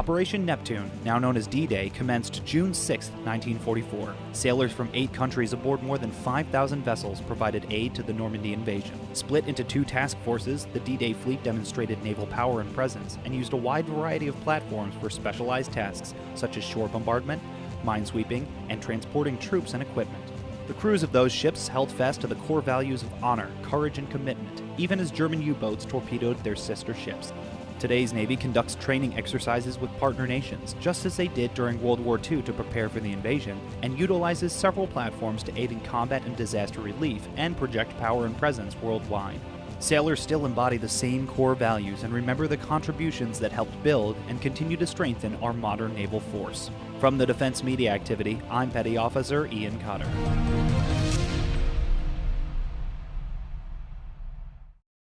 Operation Neptune, now known as D Day, commenced June 6, 1944. Sailors from eight countries aboard more than 5,000 vessels provided aid to the Normandy invasion. Split into two task forces, the D Day fleet demonstrated naval power and presence and used a wide variety of platforms for specialized tasks such as shore bombardment, minesweeping, and transporting troops and equipment. The crews of those ships held fast to the core values of honor, courage, and commitment, even as German U boats torpedoed their sister ships. Today's Navy conducts training exercises with partner nations, just as they did during World War II to prepare for the invasion, and utilizes several platforms to aid in combat and disaster relief and project power and presence worldwide. Sailors still embody the same core values and remember the contributions that helped build and continue to strengthen our modern naval force. From the Defense Media Activity, I'm Petty Officer Ian Cotter.